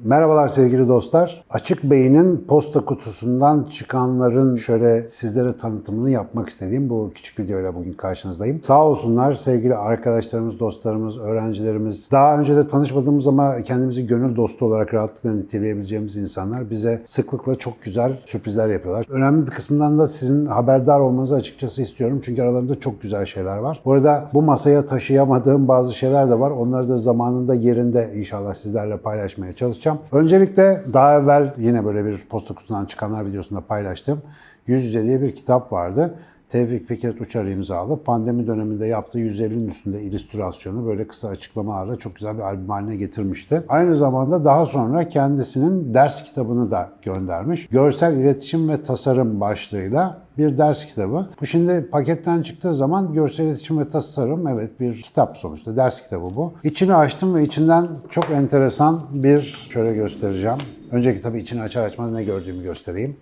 Merhabalar sevgili dostlar. Açık Beyin'in posta kutusundan çıkanların şöyle sizlere tanıtımını yapmak istediğim bu küçük videoyla bugün karşınızdayım. Sağ olsunlar sevgili arkadaşlarımız, dostlarımız, öğrencilerimiz, daha önce de tanışmadığımız ama kendimizi gönül dostu olarak rahatlıkla niteleyebileceğimiz insanlar bize sıklıkla çok güzel sürprizler yapıyorlar. Önemli bir kısmından da sizin haberdar olmanızı açıkçası istiyorum. Çünkü aralarında çok güzel şeyler var. Bu arada bu masaya taşıyamadığım bazı şeyler de var. Onları da zamanında yerinde inşallah sizlerle paylaşmaya çalışacağım. Öncelikle daha evvel yine böyle bir posta kutusundan çıkanlar videosunda paylaştığım Yüz Yüze diye bir kitap vardı. Tevfik Fikret Uçar imzalı. Pandemi döneminde yaptığı 150'nin üstünde illüstrasyonu böyle kısa açıklamalarla çok güzel bir albüm haline getirmişti. Aynı zamanda daha sonra kendisinin ders kitabını da göndermiş. Görsel İletişim ve Tasarım başlığıyla bir ders kitabı. Bu şimdi paketten çıktığı zaman görsel iletişim ve tasarım evet bir kitap sonuçta ders kitabı bu. İçini açtım ve içinden çok enteresan bir şöyle göstereceğim. Önceki tabii içini açar açmaz ne gördüğümü göstereyim.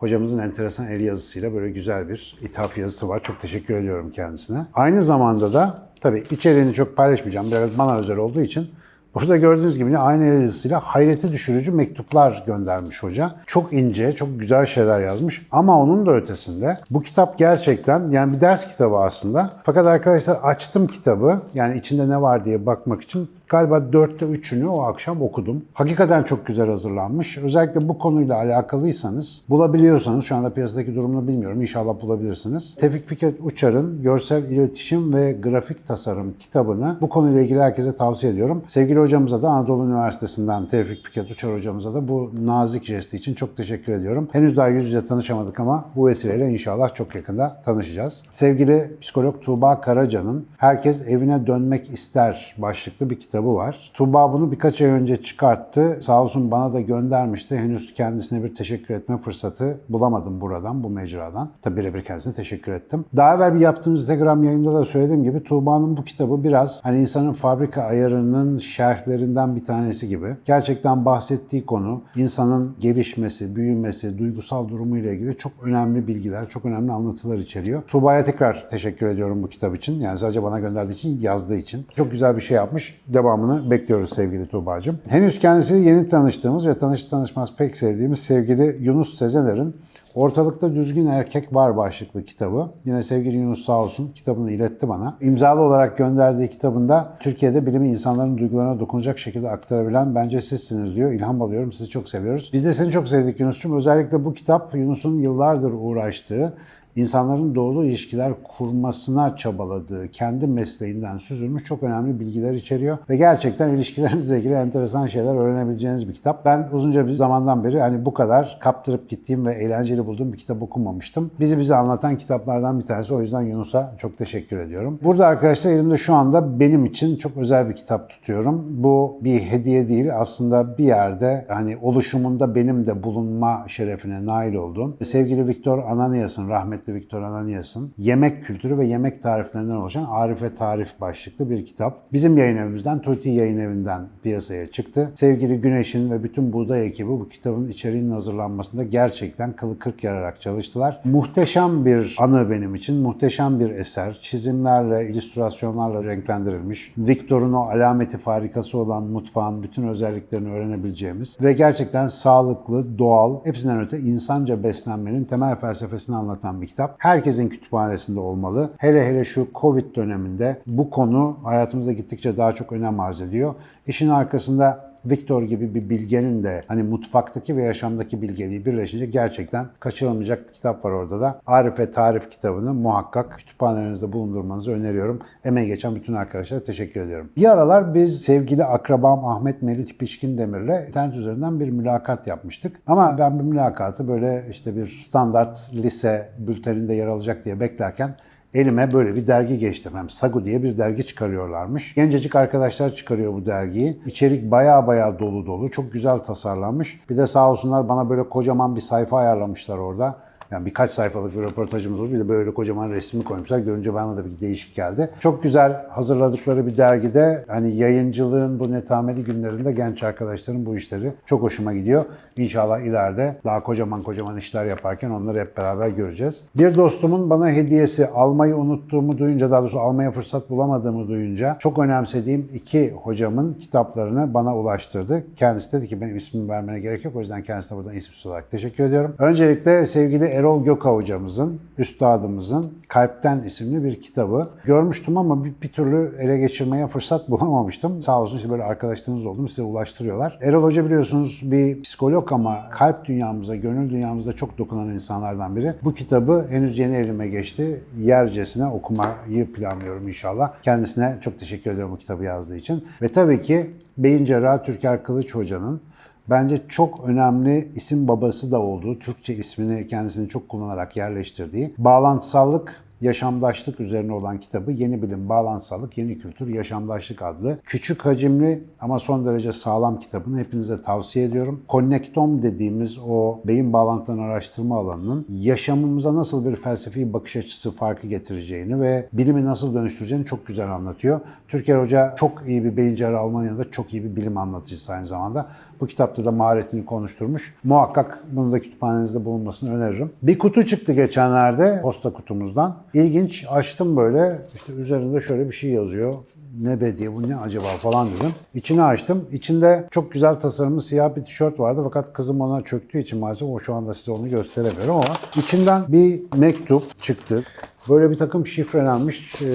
Hocamızın enteresan el yazısıyla böyle güzel bir ithaf yazısı var. Çok teşekkür ediyorum kendisine. Aynı zamanda da tabii içeriğini çok paylaşmayacağım. Biraz bana özel olduğu için Burada gördüğünüz gibi aynı el yazısıyla hayreti düşürücü mektuplar göndermiş hoca. Çok ince, çok güzel şeyler yazmış. Ama onun da ötesinde bu kitap gerçekten yani bir ders kitabı aslında. Fakat arkadaşlar açtım kitabı yani içinde ne var diye bakmak için Galiba dörtte üçünü o akşam okudum. Hakikaten çok güzel hazırlanmış. Özellikle bu konuyla alakalıysanız, bulabiliyorsanız, şu anda piyasadaki durumunu bilmiyorum, inşallah bulabilirsiniz. Tevfik Fikret Uçar'ın Görsel İletişim ve Grafik Tasarım kitabını bu konuyla ilgili herkese tavsiye ediyorum. Sevgili hocamıza da Anadolu Üniversitesi'nden Tevfik Fikret Uçar hocamıza da bu nazik jesti için çok teşekkür ediyorum. Henüz daha yüz yüze tanışamadık ama bu vesileyle inşallah çok yakında tanışacağız. Sevgili psikolog Tuğba Karaca'nın Herkes Evine Dönmek İster başlıklı bir kitabı kitabı var. Tuğba bunu birkaç ay önce çıkarttı. Sağ olsun bana da göndermişti. Henüz kendisine bir teşekkür etme fırsatı bulamadım buradan, bu mecradan. Tabi birebir kendisine teşekkür ettim. Daha evvel bir yaptığımız Instagram yayında da söylediğim gibi Tuğba'nın bu kitabı biraz hani insanın fabrika ayarının şerhlerinden bir tanesi gibi. Gerçekten bahsettiği konu insanın gelişmesi, büyümesi, duygusal durumuyla ilgili çok önemli bilgiler, çok önemli anlatılar içeriyor. Tuğba'ya tekrar teşekkür ediyorum bu kitap için. Yani sadece bana gönderdiği için, yazdığı için. Çok güzel bir şey yapmış. Devam devamını bekliyoruz sevgili Tuğba'cığım. Henüz kendisiyle yeni tanıştığımız ve tanış tanışmaz pek sevdiğimiz sevgili Yunus Sezener'in Ortalıkta Düzgün Erkek Var başlıklı kitabı. Yine sevgili Yunus sağ olsun kitabını iletti bana. İmzalı olarak gönderdiği kitabında Türkiye'de bilimi insanların duygularına dokunacak şekilde aktarabilen bence sizsiniz diyor. İlham alıyorum, sizi çok seviyoruz. Biz de seni çok sevdik Yunus'cum. Özellikle bu kitap Yunus'un yıllardır uğraştığı insanların doğru ilişkiler kurmasına çabaladığı, kendi mesleğinden süzülmüş çok önemli bilgiler içeriyor. Ve gerçekten ilişkilerinizle ilgili enteresan şeyler öğrenebileceğiniz bir kitap. Ben uzunca bir zamandan beri hani bu kadar kaptırıp gittiğim ve eğlenceli bulduğum bir kitap okumamıştım. Bizi bize anlatan kitaplardan bir tanesi. O yüzden Yunus'a çok teşekkür ediyorum. Burada arkadaşlar elimde şu anda benim için çok özel bir kitap tutuyorum. Bu bir hediye değil. Aslında bir yerde hani oluşumunda benim de bulunma şerefine nail olduğum sevgili Viktor Ananias'ın rahmetli rahmetli Viktor Ananias'ın yemek kültürü ve yemek tariflerinden oluşan Arif ve Tarif başlıklı bir kitap. Bizim yayın evimizden, Tuti Yayın Evi'nden piyasaya çıktı. Sevgili Güneş'in ve bütün Buğday ekibi bu kitabın içeriğinin hazırlanmasında gerçekten kılı kırk yararak çalıştılar. Muhteşem bir anı benim için, muhteşem bir eser. Çizimlerle, illüstrasyonlarla renklendirilmiş. Viktor'un o alameti farikası olan mutfağın bütün özelliklerini öğrenebileceğimiz ve gerçekten sağlıklı, doğal, hepsinden öte insanca beslenmenin temel felsefesini anlatan bir kitap. Herkesin kütüphanesinde olmalı. Hele hele şu Covid döneminde bu konu hayatımızda gittikçe daha çok önem arz ediyor. İşin arkasında Victor gibi bir bilgenin de hani mutfaktaki ve yaşamdaki bilgeliği birleşince gerçekten kaçırılmayacak bir kitap var orada da. Arif ve Tarif kitabını muhakkak kütüphanelerinizde bulundurmanızı öneriyorum. Emeği geçen bütün arkadaşlara teşekkür ediyorum. Bir aralar biz sevgili akrabam Ahmet Melit Pişkin Demir'le internet üzerinden bir mülakat yapmıştık. Ama ben bu mülakatı böyle işte bir standart lise bülteninde yer alacak diye beklerken elime böyle bir dergi geçti. Hem Sagu diye bir dergi çıkarıyorlarmış. Gencecik arkadaşlar çıkarıyor bu dergiyi. İçerik baya baya dolu dolu. Çok güzel tasarlanmış. Bir de sağ olsunlar bana böyle kocaman bir sayfa ayarlamışlar orada. Yani birkaç sayfalık bir röportajımız oldu. Bir de böyle kocaman resmini koymuşlar. Görünce bana da bir değişik geldi. Çok güzel hazırladıkları bir dergide hani yayıncılığın bu netameli günlerinde genç arkadaşların bu işleri çok hoşuma gidiyor. İnşallah ileride daha kocaman kocaman işler yaparken onları hep beraber göreceğiz. Bir dostumun bana hediyesi almayı unuttuğumu duyunca, daha doğrusu almaya fırsat bulamadığımı duyunca çok önemsediğim iki hocamın kitaplarını bana ulaştırdı. Kendisi dedi ki benim ismimi vermene gerek yok. O yüzden kendisine buradan isimsiz olarak teşekkür ediyorum. Öncelikle sevgili Erol Göka hocamızın, üstadımızın Kalpten isimli bir kitabı. Görmüştüm ama bir, bir türlü ele geçirmeye fırsat bulamamıştım. Sağ olsun işte böyle arkadaşlarınız oldu size ulaştırıyorlar. Erol Hoca biliyorsunuz bir psikolog ama kalp dünyamıza, gönül dünyamıza çok dokunan insanlardan biri. Bu kitabı henüz yeni elime geçti. Yercesine okumayı planlıyorum inşallah. Kendisine çok teşekkür ediyorum bu kitabı yazdığı için. Ve tabii ki Beyin Cerrahı Türker Kılıç Hoca'nın bence çok önemli isim babası da olduğu, Türkçe ismini kendisini çok kullanarak yerleştirdiği bağlantısallık yaşamdaşlık üzerine olan kitabı Yeni Bilim, Bağlantısallık, Yeni Kültür, Yaşamdaşlık adlı küçük hacimli ama son derece sağlam kitabını hepinize tavsiye ediyorum. Connectom dediğimiz o beyin bağlantılarını araştırma alanının yaşamımıza nasıl bir felsefi bakış açısı farkı getireceğini ve bilimi nasıl dönüştüreceğini çok güzel anlatıyor. Türker Hoca çok iyi bir beyin cerrahı Almanya'da çok iyi bir bilim anlatıcısı aynı zamanda. Bu kitapta da maharetini konuşturmuş. Muhakkak bunu da kütüphanenizde bulunmasını öneririm. Bir kutu çıktı geçenlerde posta kutumuzdan. İlginç açtım böyle işte üzerinde şöyle bir şey yazıyor. Ne be diye bu ne acaba falan dedim. İçini açtım. İçinde çok güzel tasarımlı siyah bir tişört vardı fakat kızım ona çöktüğü için maalesef o şu anda size onu gösteremiyorum ama içinden bir mektup çıktı. Böyle bir takım şifrelenmiş e,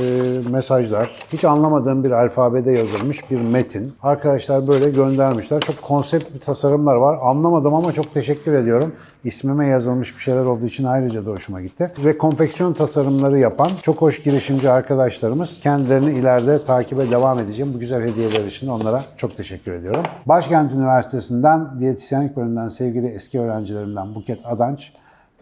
mesajlar, hiç anlamadığım bir alfabede yazılmış bir metin. Arkadaşlar böyle göndermişler. Çok konsept bir tasarımlar var. Anlamadım ama çok teşekkür ediyorum. İsmime yazılmış bir şeyler olduğu için ayrıca da hoşuma gitti. Ve konfeksiyon tasarımları yapan çok hoş girişimci arkadaşlarımız kendilerini ileride takibe devam edeceğim. Bu güzel hediyeler için onlara çok teşekkür ediyorum. Başkent Üniversitesi'nden diyetisyenlik bölümünden sevgili eski öğrencilerimden Buket Adanç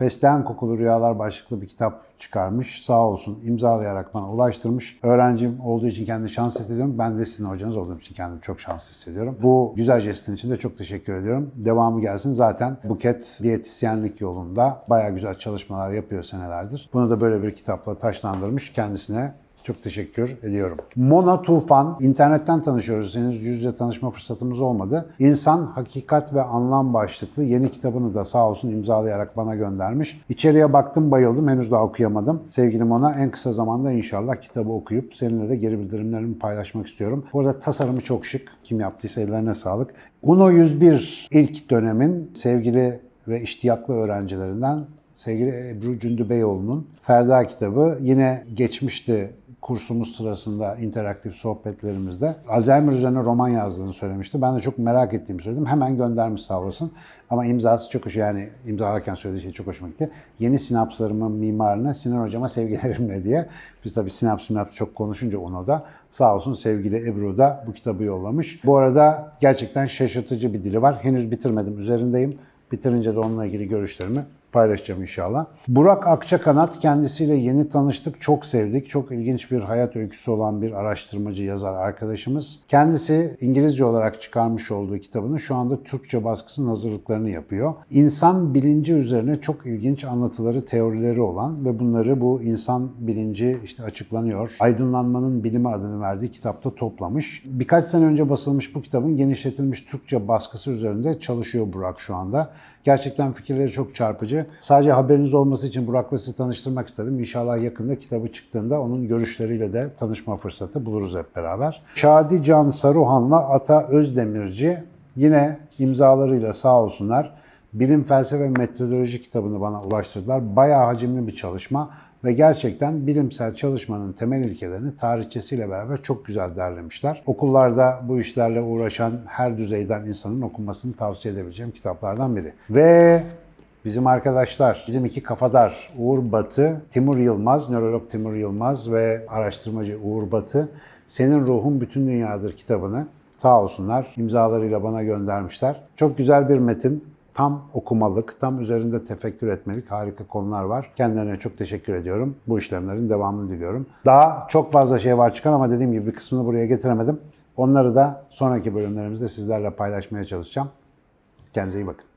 Fesleğen Kokulu Rüyalar başlıklı bir kitap çıkarmış. Sağ olsun imzalayarak bana ulaştırmış. Öğrencim olduğu için kendimi şanslı hissediyorum. Ben de sizin hocanız olduğum için kendimi çok şanslı hissediyorum. Bu güzel jestin için de çok teşekkür ediyorum. Devamı gelsin. Zaten Buket diyetisyenlik yolunda bayağı güzel çalışmalar yapıyor senelerdir. Bunu da böyle bir kitapla taşlandırmış. Kendisine çok teşekkür ediyorum. Mona Tufan, internetten tanışıyoruz. Henüz yüz yüze tanışma fırsatımız olmadı. İnsan, Hakikat ve Anlam başlıklı yeni kitabını da sağ olsun imzalayarak bana göndermiş. İçeriye baktım bayıldım. Henüz daha okuyamadım. Sevgili Mona en kısa zamanda inşallah kitabı okuyup seninle de geri bildirimlerimi paylaşmak istiyorum. Bu arada tasarımı çok şık. Kim yaptıysa ellerine sağlık. UNO 101 ilk dönemin sevgili ve iştiyaklı öğrencilerinden sevgili Ebru Cündü Beyoğlu'nun Ferda kitabı yine geçmişti kursumuz sırasında interaktif sohbetlerimizde Alzheimer üzerine roman yazdığını söylemişti. Ben de çok merak ettiğimi söyledim. Hemen göndermiş sağ olasın. Ama imzası çok hoş yani imzalarken söylediği şey çok hoşuma gitti. Yeni sinapslarımın mimarına Sinan Hocama sevgilerimle diye. Biz tabii sinaps sinaps çok konuşunca onu da sağ olsun sevgili Ebru da bu kitabı yollamış. Bu arada gerçekten şaşırtıcı bir dili var. Henüz bitirmedim üzerindeyim. Bitirince de onunla ilgili görüşlerimi paylaşacağım inşallah. Burak Akçakanat kendisiyle yeni tanıştık, çok sevdik. Çok ilginç bir hayat öyküsü olan bir araştırmacı yazar arkadaşımız. Kendisi İngilizce olarak çıkarmış olduğu kitabının şu anda Türkçe baskısının hazırlıklarını yapıyor. İnsan bilinci üzerine çok ilginç anlatıları, teorileri olan ve bunları bu insan bilinci işte açıklanıyor. Aydınlanmanın bilimi adını verdiği kitapta toplamış. Birkaç sene önce basılmış bu kitabın genişletilmiş Türkçe baskısı üzerinde çalışıyor Burak şu anda. Gerçekten fikirleri çok çarpıcı. Sadece haberiniz olması için Burak'la sizi tanıştırmak istedim. İnşallah yakında kitabı çıktığında onun görüşleriyle de tanışma fırsatı buluruz hep beraber. Şadi Can Saruhan'la Ata Özdemirci yine imzalarıyla sağ olsunlar bilim, felsefe ve metodoloji kitabını bana ulaştırdılar. Bayağı hacimli bir çalışma ve gerçekten bilimsel çalışmanın temel ilkelerini tarihçesiyle beraber çok güzel derlemişler. Okullarda bu işlerle uğraşan her düzeyden insanın okunmasını tavsiye edebileceğim kitaplardan biri. Ve Bizim arkadaşlar, bizim iki kafadar Uğur Batı, Timur Yılmaz, nörolog Timur Yılmaz ve araştırmacı Uğur Batı, Senin Ruhun Bütün Dünyadır kitabını sağ olsunlar imzalarıyla bana göndermişler. Çok güzel bir metin. Tam okumalık, tam üzerinde tefekkür etmelik harika konular var. Kendilerine çok teşekkür ediyorum. Bu işlemlerin devamını diliyorum. Daha çok fazla şey var çıkan ama dediğim gibi bir kısmını buraya getiremedim. Onları da sonraki bölümlerimizde sizlerle paylaşmaya çalışacağım. Kendinize iyi bakın.